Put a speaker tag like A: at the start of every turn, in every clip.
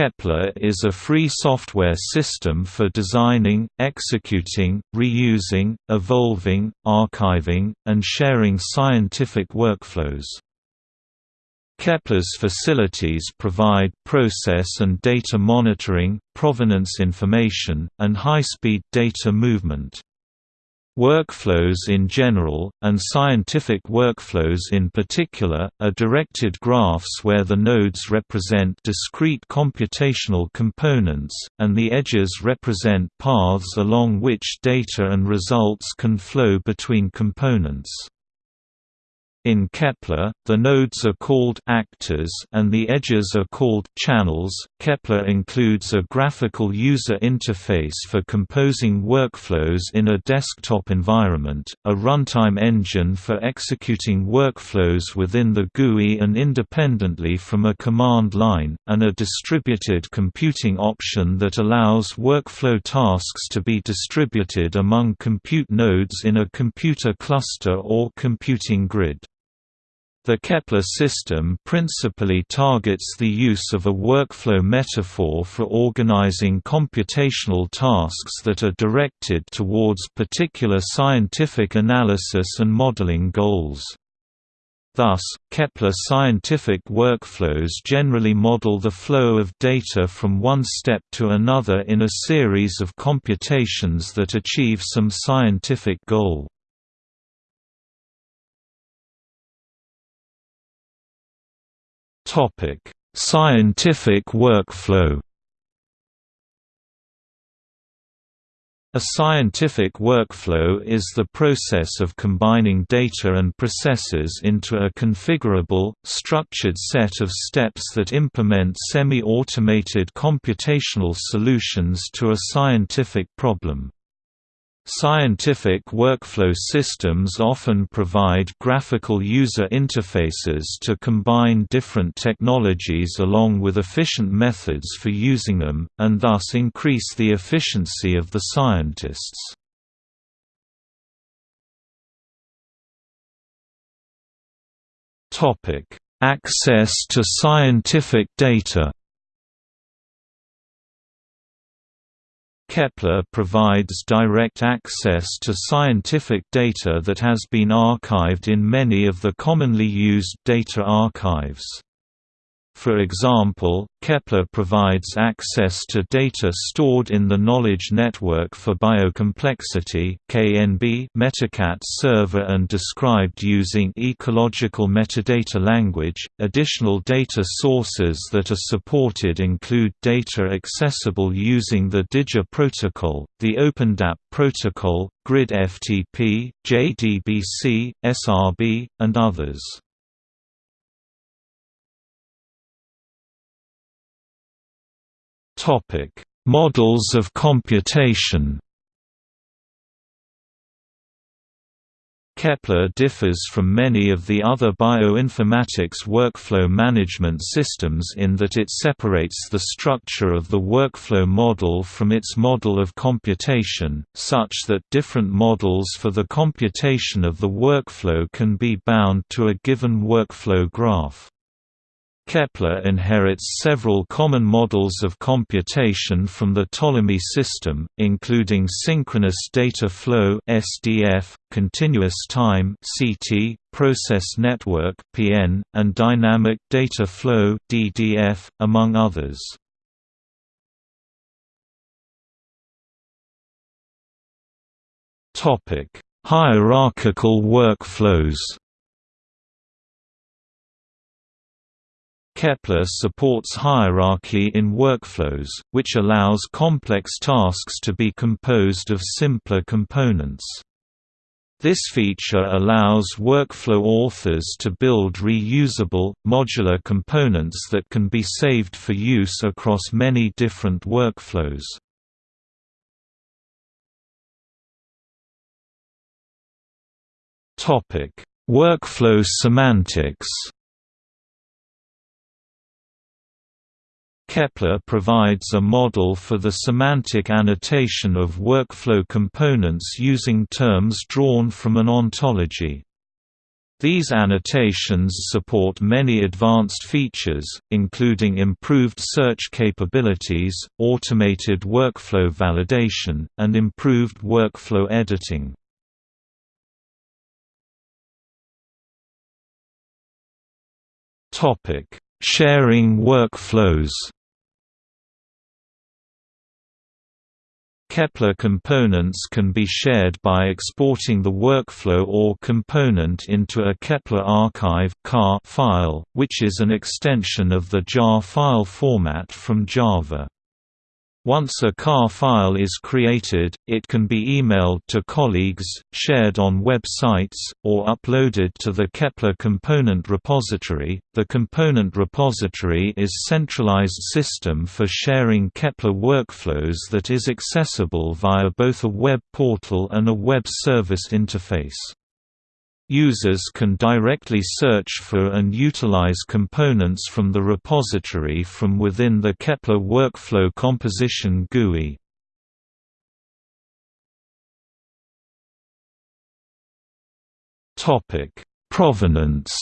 A: Kepler is a free software system for designing, executing, reusing, evolving, archiving, and sharing scientific workflows. Kepler's facilities provide process and data monitoring, provenance information, and high-speed data movement. Workflows in general, and scientific workflows in particular, are directed graphs where the nodes represent discrete computational components, and the edges represent paths along which data and results can flow between components. In Kepler, the nodes are called actors and the edges are called channels. Kepler includes a graphical user interface for composing workflows in a desktop environment, a runtime engine for executing workflows within the GUI and independently from a command line, and a distributed computing option that allows workflow tasks to be distributed among compute nodes in a computer cluster or computing grid. The Kepler system principally targets the use of a workflow metaphor for organizing computational tasks that are directed towards particular scientific analysis and modeling goals. Thus, Kepler scientific workflows generally model the flow of data from one step to another in a series of computations that achieve some scientific goal. Scientific workflow. A scientific workflow is the process of combining data and processes into a configurable, structured set of steps that implement semi-automated computational solutions to a scientific problem. Scientific workflow systems often provide graphical user interfaces to combine different technologies along with efficient methods for using them, and thus increase the efficiency of the scientists. Access to scientific data Kepler provides direct access to scientific data that has been archived in many of the commonly used data archives. For example, Kepler provides access to data stored in the Knowledge Network for Biocomplexity Metacat server and described using ecological metadata language. Additional data sources that are supported include data accessible using the DiGIR protocol, the OpenDAP protocol, Grid FTP, JDBC, SRB, and others. Topic: Models of computation. Kepler differs from many of the other bioinformatics workflow management systems in that it separates the structure of the workflow model from its model of computation, such that different models for the computation of the workflow can be bound to a given workflow graph. Kepler inherits several common models of computation from the Ptolemy system, including synchronous data flow (SDF), continuous time (CT), process network (PN), and dynamic data flow (DDF), among others. Topic: Hierarchical workflows. Kepler supports hierarchy in workflows, which allows complex tasks to be composed of simpler components. This feature allows workflow authors to build reusable, modular components that can be saved for use across many different workflows. Workflow semantics Kepler provides a model for the semantic annotation of workflow components using terms drawn from an ontology. These annotations support many advanced features, including improved search capabilities, automated workflow validation, and improved workflow editing. Sharing workflows Kepler components can be shared by exporting the workflow or component into a Kepler archive file, which is an extension of the jar file format from Java. Once a KAR file is created, it can be emailed to colleagues, shared on websites, or uploaded to the Kepler component repository. The component repository is a centralized system for sharing Kepler workflows that is accessible via both a web portal and a web service interface. Users can directly search for and utilize components from the repository from within the Kepler Workflow Composition GUI. Provenance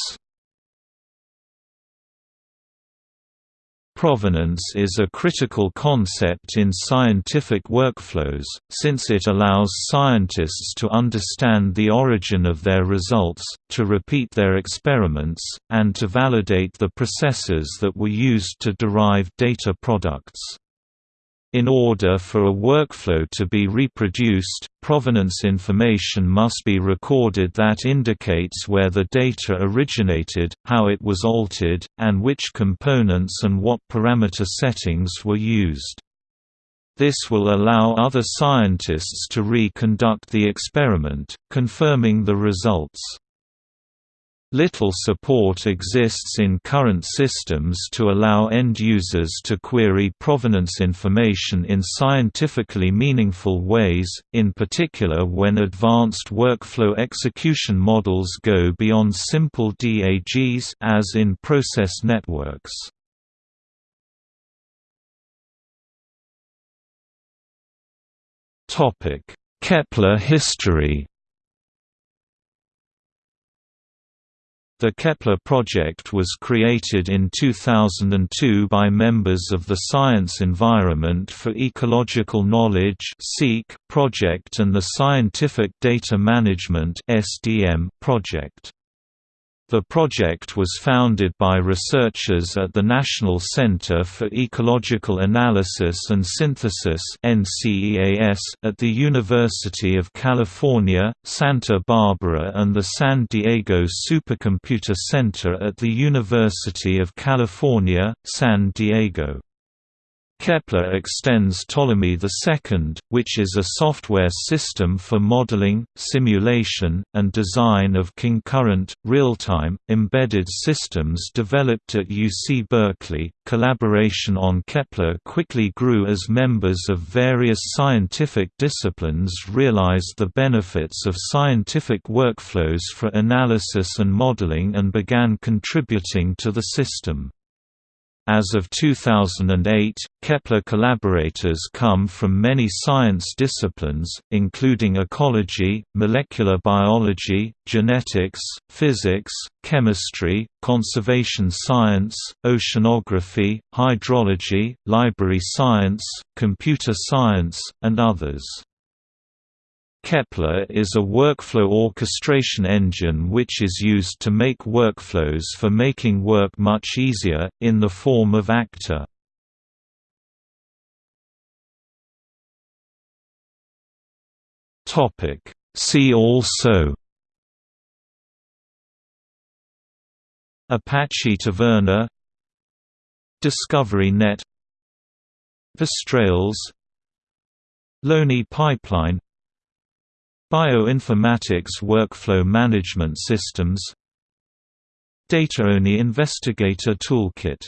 A: Provenance is a critical concept in scientific workflows, since it allows scientists to understand the origin of their results, to repeat their experiments, and to validate the processes that were used to derive data products. In order for a workflow to be reproduced, provenance information must be recorded that indicates where the data originated, how it was altered, and which components and what parameter settings were used. This will allow other scientists to reconduct the experiment, confirming the results. Little support exists in current systems to allow end users to query provenance information in scientifically meaningful ways, in particular when advanced workflow execution models go beyond simple DAGs as in process networks. Kepler history The Kepler project was created in 2002 by members of the Science Environment for Ecological Knowledge project and the Scientific Data Management project. The project was founded by researchers at the National Center for Ecological Analysis and Synthesis at the University of California, Santa Barbara and the San Diego Supercomputer Center at the University of California, San Diego. Kepler extends Ptolemy II, which is a software system for modeling, simulation, and design of concurrent, real-time, embedded systems developed at UC Berkeley. Collaboration on Kepler quickly grew as members of various scientific disciplines realized the benefits of scientific workflows for analysis and modeling and began contributing to the system. As of 2008, Kepler collaborators come from many science disciplines, including ecology, molecular biology, genetics, physics, chemistry, conservation science, oceanography, hydrology, library science, computer science, and others. Kepler is a workflow orchestration engine which is used to make workflows for making work much easier, in the form of Actor. See also Apache Taverna Discovery Net VisTrails LONI Pipeline Bioinformatics Workflow Management Systems. Data-only Investigator Toolkit